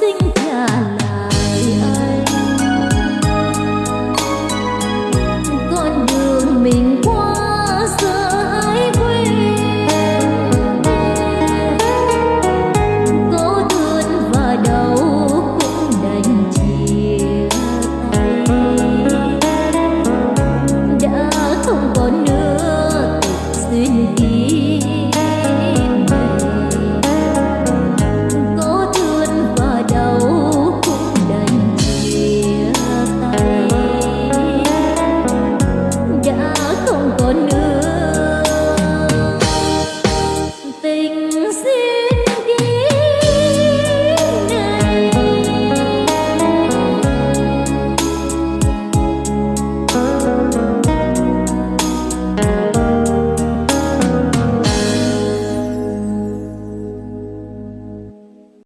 sinh trả